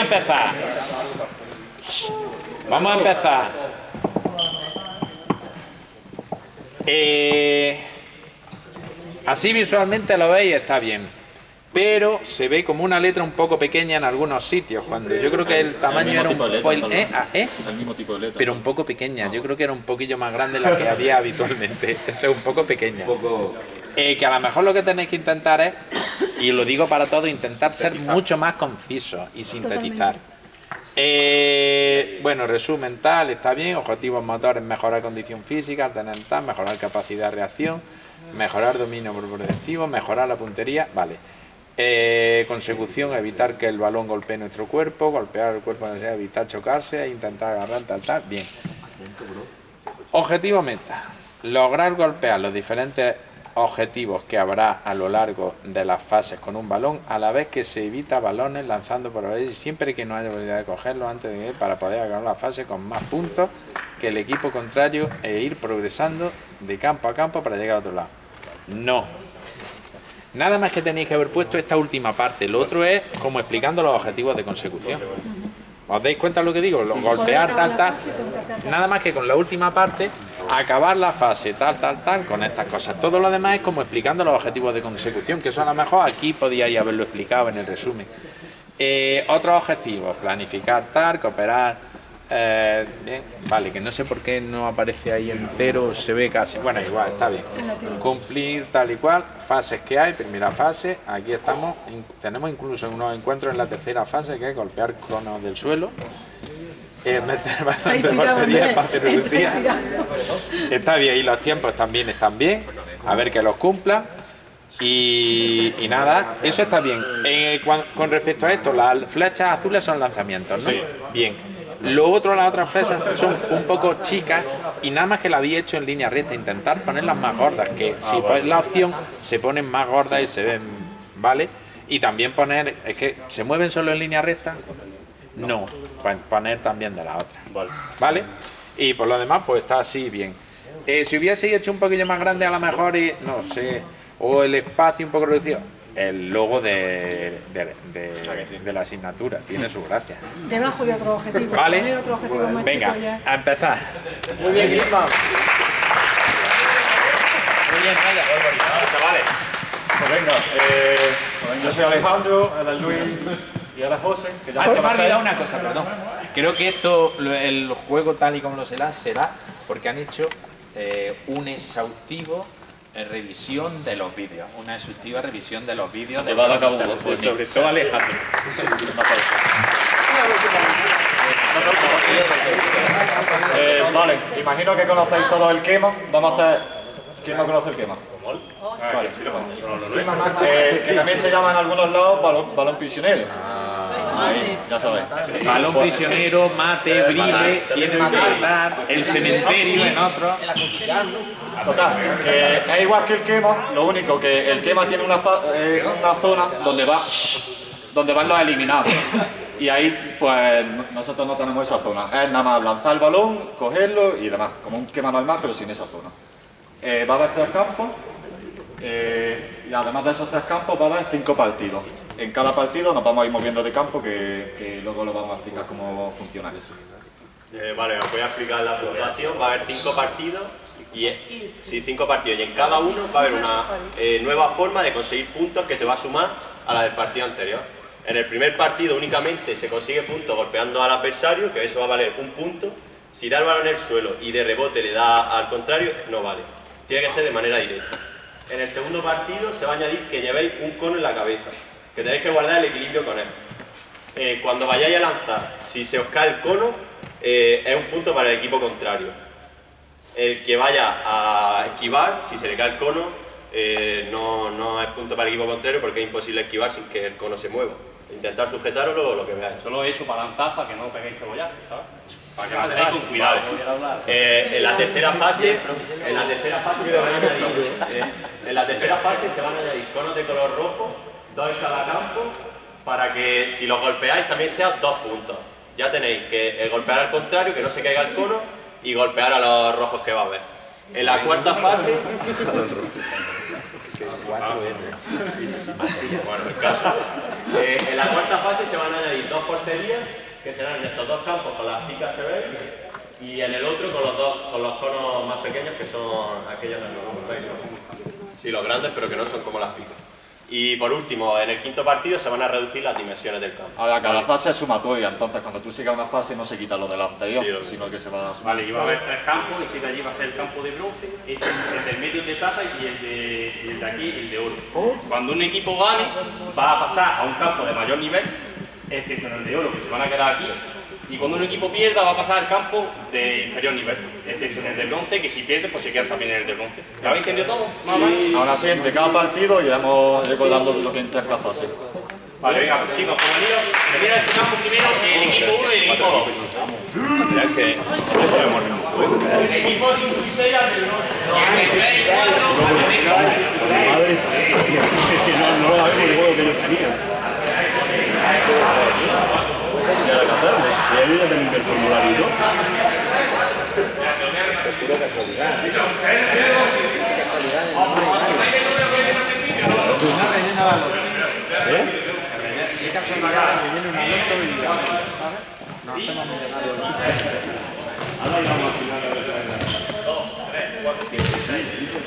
a empezar. Vamos a empezar. Eh, así visualmente lo veis, está bien pero se ve como una letra un poco pequeña en algunos sitios, cuando yo creo que el tamaño era un ¿eh? Ah, ¿eh? El mismo tipo de letra. Pero un poco pequeña, yo creo que era un poquillo más grande la que había habitualmente, eso es un poco pequeña. Eh, que a lo mejor lo que tenéis que intentar es, y lo digo para todo, intentar ser mucho más conciso y sintetizar. Eh, bueno, resumen tal, está bien, objetivos motores, mejorar condición física, tener tal, mejorar capacidad de reacción, mejorar dominio progresivo, mejorar la puntería, vale. Eh, consecución, evitar que el balón golpee nuestro cuerpo, golpear el cuerpo, evitar chocarse, e intentar agarrar, tal, tal, bien. Objetivo meta, lograr golpear los diferentes objetivos que habrá a lo largo de las fases con un balón, a la vez que se evita balones lanzando por y siempre que no haya posibilidad de cogerlo antes de ir para poder acabar la fase con más puntos que el equipo contrario e ir progresando de campo a campo para llegar a otro lado. No, Nada más que tenéis que haber puesto esta última parte. Lo otro es como explicando los objetivos de consecución. ¿Os dais cuenta de lo que digo? golpear, tal, tal. Nada más que con la última parte, acabar la fase, tal, tal, tal, con estas cosas. Todo lo demás es como explicando los objetivos de consecución, que eso a lo mejor aquí podíais haberlo explicado en el resumen. Eh, otros objetivos, planificar tal, cooperar eh, bien, vale, que no sé por qué no aparece ahí entero, se ve casi, bueno, igual, está bien. Cumplir tal y cual, fases que hay, primera fase, aquí estamos, tenemos incluso unos encuentros en la tercera fase, que es golpear conos del suelo, eh, meter bastante portería, espacio reducida. Está bien, y los tiempos también están bien, a ver que los cumpla. Y, nada, eso está bien. Eh, con, respecto a esto, las flechas azules son lanzamientos, ¿no? Bien. Lo otro, las otras fresas son un poco chicas y nada más que la había hecho en línea recta, intentar ponerlas más gordas, que si ah, pones la opción se ponen más gordas y se ven, ¿vale? Y también poner, es que se mueven solo en línea recta, no, poner también de la otra, ¿vale? Y por lo demás pues está así bien. Eh, si hubiese hecho un poquillo más grande a lo mejor y, no sé, o el espacio un poco reducido, el logo de, de, la asignatura. Tiene su gracia. Debajo de otro objetivo. Vale. Otro objetivo más Venga, a empezar. Muy bien, Grisman. Muy bien, vaya. Chavales. Pues venga, eh, yo soy Alejandro, era Luis y ahora José. Que ya ah, se me ha olvidado una cosa, perdón. Creo que esto, el juego tal y como lo será, será porque han hecho eh, un exhaustivo revisión de los vídeos, una exhaustiva revisión de los vídeos. de a cabo pues, sobre todo Alejandro. eh, vale, imagino que conocéis todo el quema. Vamos a hacer. ¿Quién no conoce el quema? Vale. Eh, que también se llama en algunos lados balón, balón prisionero. Ahí, ya sabéis. Balón prisionero, mate, brile, tiene que matar, el cementerio en otro. Total, que es igual que el quema, lo único que el quema tiene una, eh, una zona donde va donde van los eliminados. Y ahí, pues, nosotros no tenemos esa zona. Es nada más lanzar el balón, cogerlo y demás. Como un quema normal, pero sin esa zona. Eh, va a tres campos. Eh, y además de esos tres campos, va a haber cinco partidos. En cada partido nos vamos a ir moviendo de campo, que, que luego lo vamos a explicar cómo funciona eso. vale, os voy a explicar la puntuación. Va a haber cinco partidos y, sí, cinco partidos y en cada uno va a haber una eh, nueva forma de conseguir puntos que se va a sumar a la del partido anterior. En el primer partido únicamente se consigue puntos golpeando al adversario, que eso va a valer un punto. Si da el balón en el suelo y de rebote le da al contrario, no vale. Tiene que ser de manera directa. En el segundo partido se va a añadir que llevéis un cono en la cabeza, que tenéis que guardar el equilibrio con él. Eh, cuando vayáis a lanzar, si se os cae el cono, eh, es un punto para el equipo contrario el que vaya a esquivar, si se le cae el cono, eh, no, no, es punto para el equipo contrario porque es imposible esquivar sin que el cono se mueva. Intentar sujetarlo lo que veáis. Solo eso para lanzar, para que no peguéis cebollazo, ¿sabes? Para que con cuidado. Eh, en la tercera fase, en la tercera fase se van a añadir, eh, en la tercera fase se van a añadir conos de color rojo, dos en cada campo, para que si los golpeáis también sean dos puntos. Ya tenéis que golpear al contrario, que no se caiga el cono, y golpear a los rojos que va a haber. En la cuarta fase... Bueno, el caso. Eh, en la cuarta fase se van a añadir dos porterías, que serán en estos dos campos con las picas que veis, y en el otro con los dos con los conos más pequeños, que son aquellos en los veis, ¿no? Sí, los grandes, pero que no son como las picas. Y por último, en el quinto partido se van a reducir las dimensiones del campo. Ahora, cada fase es sumatoria, entonces cuando tú sigas una fase no se quita lo del anterior, Sí, lo- sino que se va a Vale, y va a haber tres campos, y si de allí va a ser el campo de bronce, este, el del medio de plata y el de, y el de aquí el de oro. Cuando un equipo gane, va a pasar a un campo de mayor nivel, excepto en el de oro, que se van a quedar aquí. Y cuando un equipo pierda, va a pasar al campo de inferior nivel, excepto en el de bronce, que si pierde, pues se queda también en el de bronce. ¿Lo habéis entendido todo? ¿Más o menos? Ahora sí, entre cada partido iremos recordando lo que entra en cada fase. Vale, venga, pues, chicos, a este primero el equipo 1 y el equipo 2. El equipo 5 y 6 al del bronce. Y el de 3 y 4 al de negro. Madre, si no, no juego final a ver qué era. ¿Cómo iba este equipo?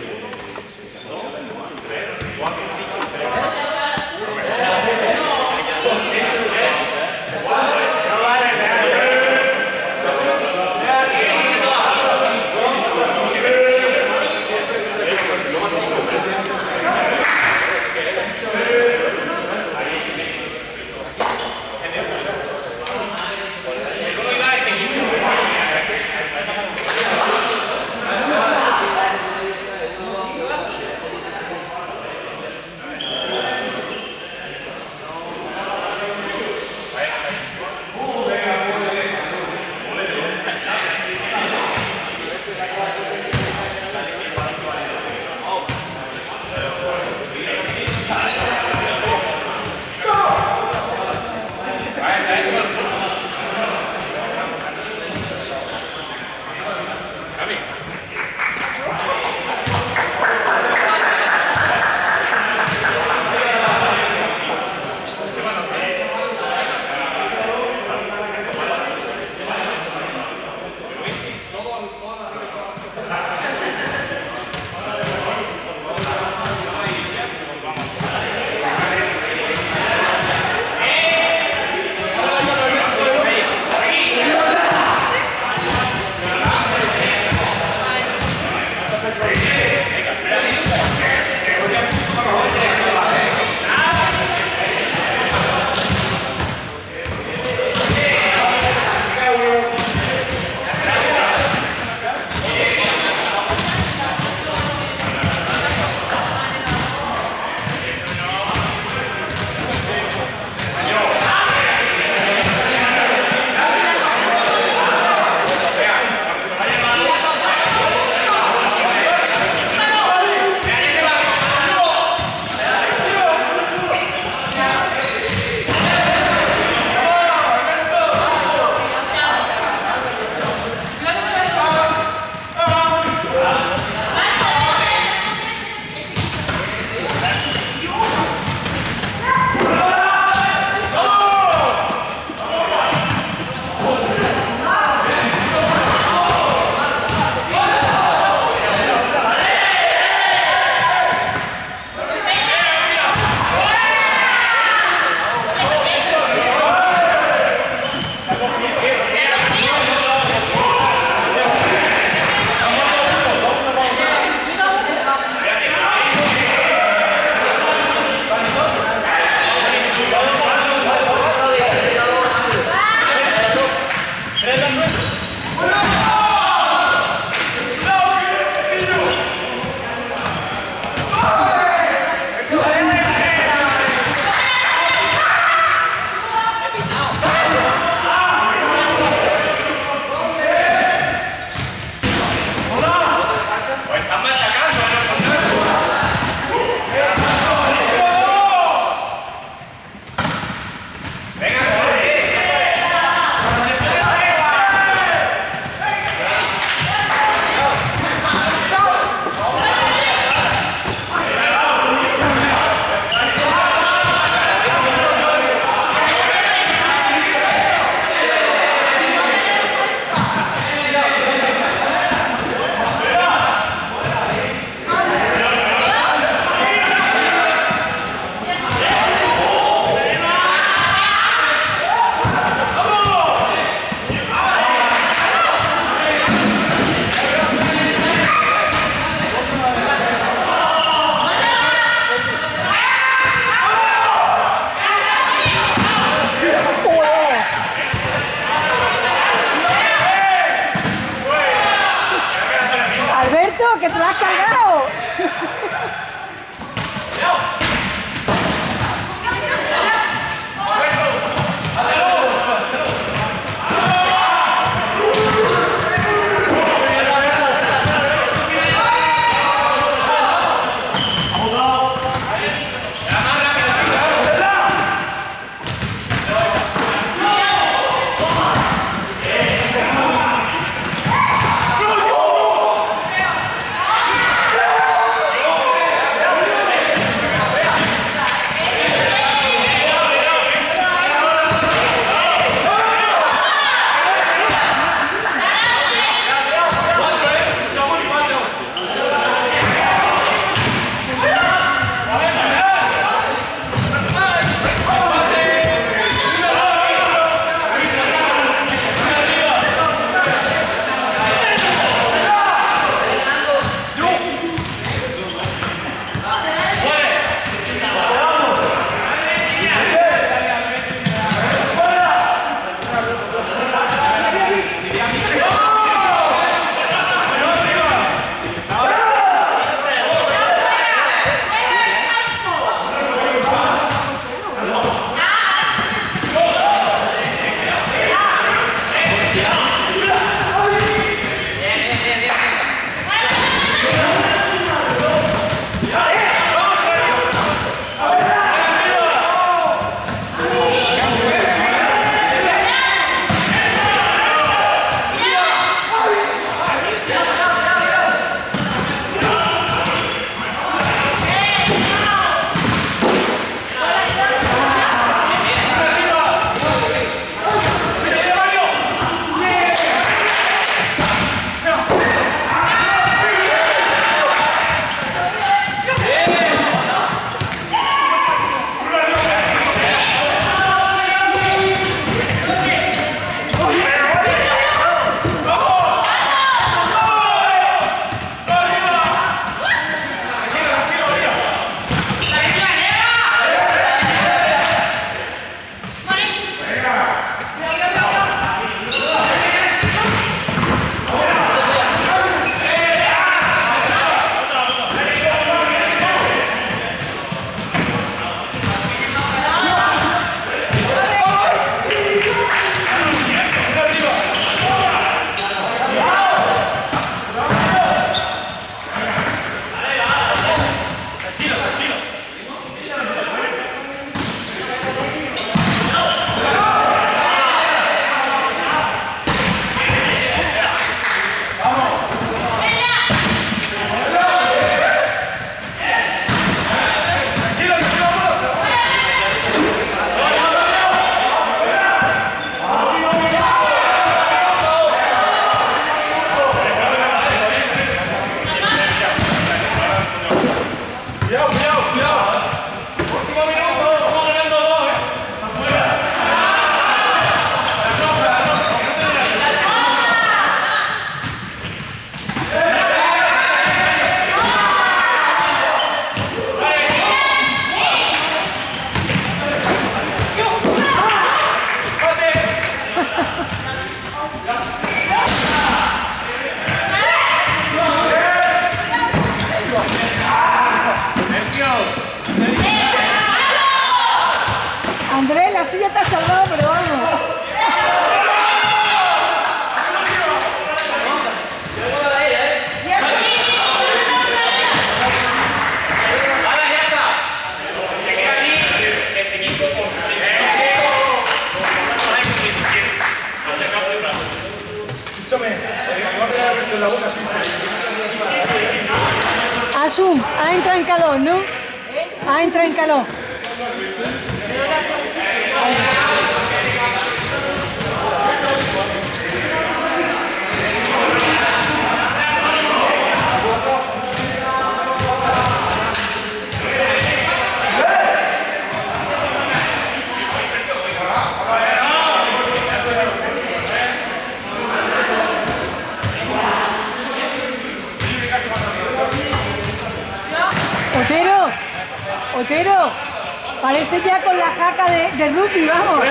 Parece ya con la jaca de, de rugby, vamos.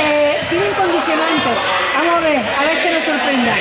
Eh, tienen condicionante. Vamos a ver, a ver que nos sorprenda.